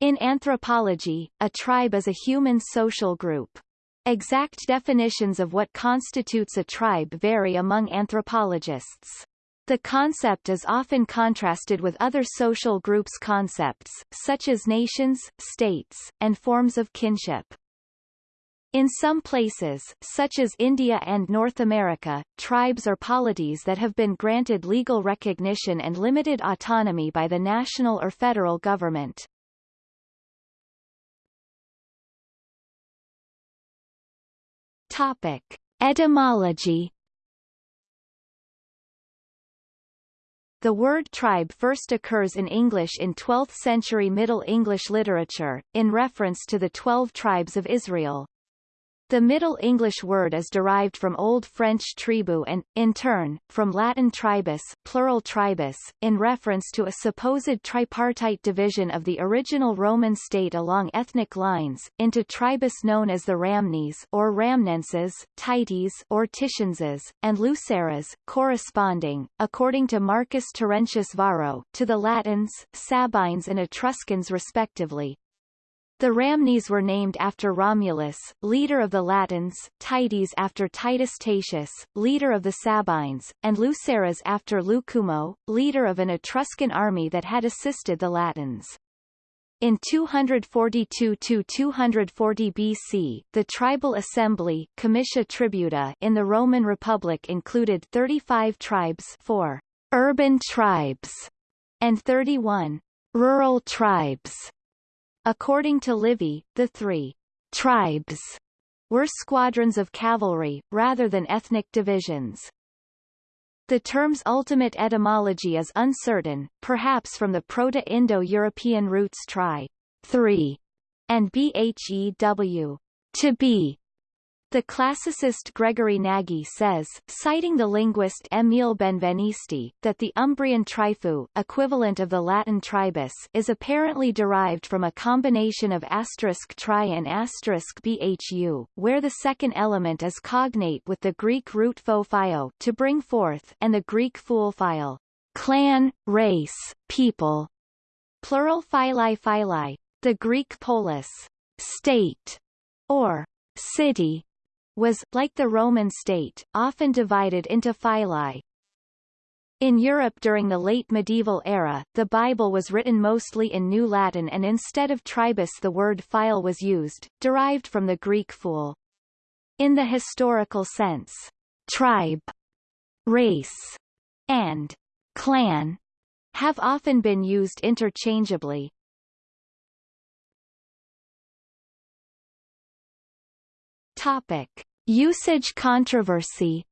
In anthropology, a tribe is a human social group. Exact definitions of what constitutes a tribe vary among anthropologists. The concept is often contrasted with other social groups concepts, such as nations, states, and forms of kinship. In some places, such as India and North America, tribes are polities that have been granted legal recognition and limited autonomy by the national or federal government. Topic. Etymology The word tribe first occurs in English in 12th-century Middle English literature, in reference to the Twelve Tribes of Israel. The Middle English word is derived from Old French tribu and, in turn, from Latin tribus plural tribus, in reference to a supposed tripartite division of the original Roman state along ethnic lines, into tribus known as the Ramnes or Ramnenses, Tites or Titienses, and Luceres, corresponding, according to Marcus Terentius Varro, to the Latins, Sabines and Etruscans respectively. The Ramnes were named after Romulus, leader of the Latins, Tites after Titus Tatius, leader of the Sabines, and Luceres after Lucumo, leader of an Etruscan army that had assisted the Latins. In 242–240 BC, the tribal assembly Comitia Tributa in the Roman Republic included 35 tribes 4 urban tribes and 31 rural tribes. According to Livy, the three tribes were squadrons of cavalry, rather than ethnic divisions. The term's ultimate etymology is uncertain, perhaps from the Proto-Indo-European roots tri, three, and bhew, to be, the classicist Gregory Nagy says, citing the linguist Emile Benveniste, that the Umbrian trifu equivalent of the Latin tribus is apparently derived from a combination of asterisk tri and asterisk bhu, where the second element is cognate with the Greek root pho phio to bring forth and the Greek fool phile, clan, race, people, plural phyli phyli, the Greek polis, state, or city, was, like the Roman state, often divided into phyli. In Europe during the late medieval era, the Bible was written mostly in New Latin and instead of tribus the word phyle was used, derived from the Greek fool. In the historical sense, tribe, race, and clan have often been used interchangeably. Topic. Usage controversy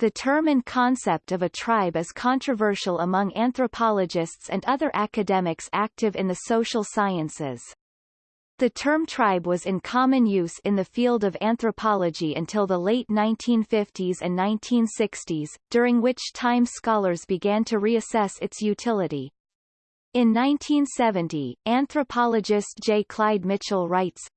The term and concept of a tribe is controversial among anthropologists and other academics active in the social sciences. The term tribe was in common use in the field of anthropology until the late 1950s and 1960s, during which time scholars began to reassess its utility. In 1970, anthropologist J. Clyde Mitchell writes,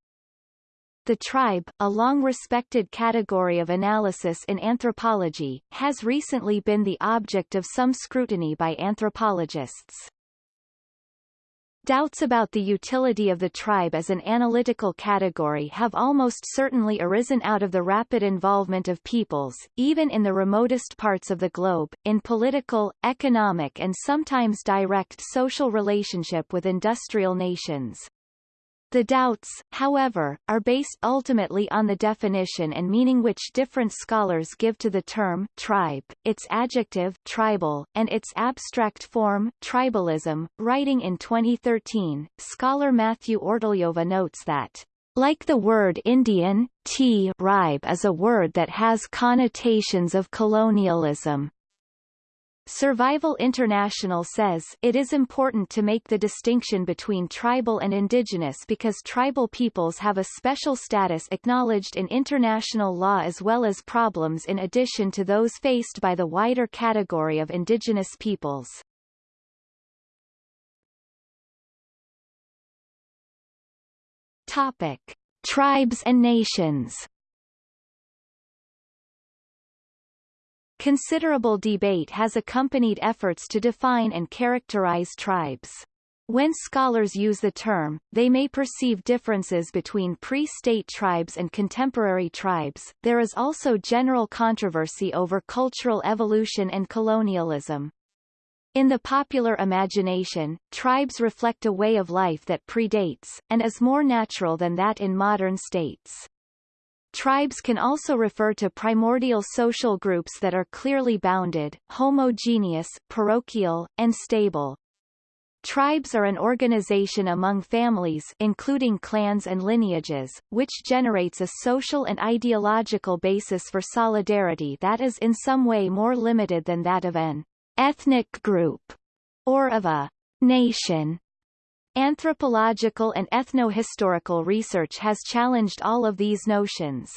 the tribe, a long-respected category of analysis in anthropology, has recently been the object of some scrutiny by anthropologists. Doubts about the utility of the tribe as an analytical category have almost certainly arisen out of the rapid involvement of peoples, even in the remotest parts of the globe, in political, economic and sometimes direct social relationship with industrial nations. The doubts, however, are based ultimately on the definition and meaning which different scholars give to the term tribe, its adjective tribal, and its abstract form tribalism. Writing in 2013, scholar Matthew Ortoleva notes that like the word Indian, tribe is a word that has connotations of colonialism. Survival International says it is important to make the distinction between tribal and indigenous because tribal peoples have a special status acknowledged in international law as well as problems in addition to those faced by the wider category of indigenous peoples. Topic. Tribes and nations Considerable debate has accompanied efforts to define and characterize tribes. When scholars use the term, they may perceive differences between pre-state tribes and contemporary tribes. There is also general controversy over cultural evolution and colonialism. In the popular imagination, tribes reflect a way of life that predates, and is more natural than that in modern states. Tribes can also refer to primordial social groups that are clearly bounded, homogeneous, parochial, and stable. Tribes are an organization among families including clans and lineages, which generates a social and ideological basis for solidarity that is in some way more limited than that of an ethnic group, or of a nation. Anthropological and ethno-historical research has challenged all of these notions.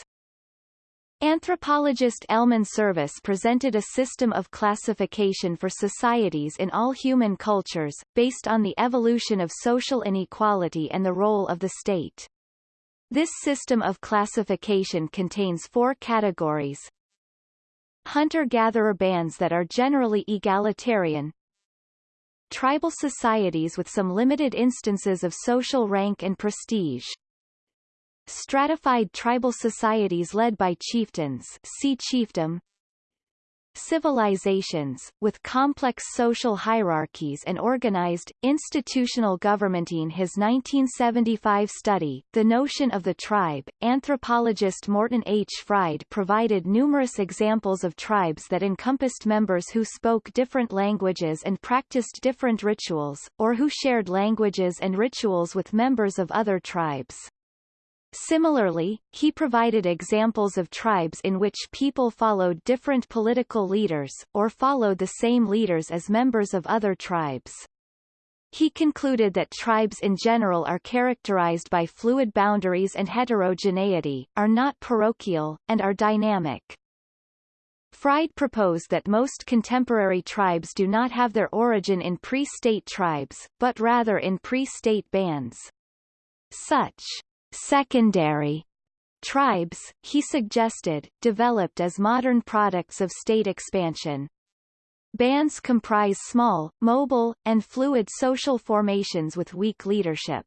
Anthropologist Elman Service presented a system of classification for societies in all human cultures, based on the evolution of social inequality and the role of the state. This system of classification contains four categories, hunter-gatherer bands that are generally egalitarian, tribal societies with some limited instances of social rank and prestige, stratified tribal societies led by chieftains see chiefdom, civilizations, with complex social hierarchies and organized, institutional government. In his 1975 study, The Notion of the Tribe, anthropologist Morton H. Fried provided numerous examples of tribes that encompassed members who spoke different languages and practiced different rituals, or who shared languages and rituals with members of other tribes. Similarly, he provided examples of tribes in which people followed different political leaders, or followed the same leaders as members of other tribes. He concluded that tribes in general are characterized by fluid boundaries and heterogeneity, are not parochial, and are dynamic. Fried proposed that most contemporary tribes do not have their origin in pre-state tribes, but rather in pre-state bands. Such secondary tribes, he suggested, developed as modern products of state expansion. Bands comprise small, mobile, and fluid social formations with weak leadership.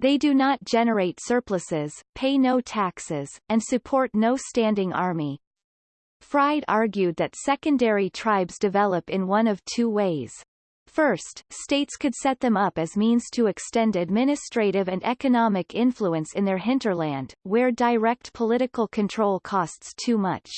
They do not generate surpluses, pay no taxes, and support no standing army. Fried argued that secondary tribes develop in one of two ways. First, states could set them up as means to extend administrative and economic influence in their hinterland, where direct political control costs too much.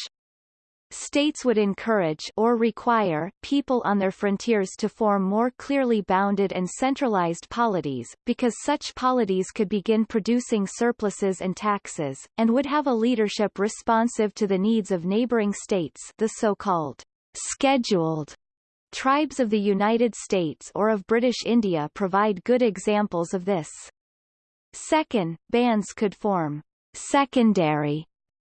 States would encourage or require people on their frontiers to form more clearly bounded and centralized polities, because such polities could begin producing surpluses and taxes, and would have a leadership responsive to the needs of neighboring states the so-called scheduled Tribes of the United States or of British India provide good examples of this. Second, bands could form secondary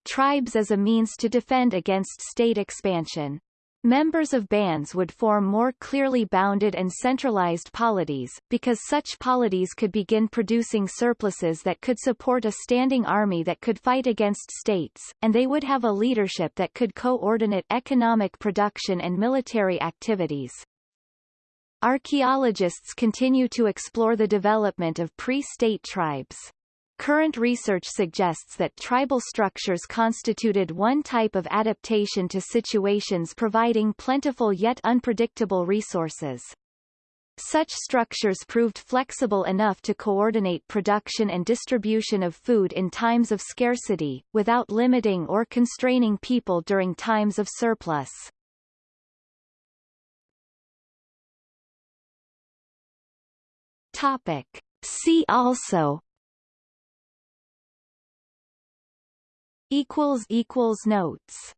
tribes as a means to defend against state expansion. Members of bands would form more clearly bounded and centralized polities, because such polities could begin producing surpluses that could support a standing army that could fight against states, and they would have a leadership that could coordinate economic production and military activities. Archaeologists continue to explore the development of pre-state tribes. Current research suggests that tribal structures constituted one type of adaptation to situations providing plentiful yet unpredictable resources. Such structures proved flexible enough to coordinate production and distribution of food in times of scarcity, without limiting or constraining people during times of surplus. Topic. See also equals equals notes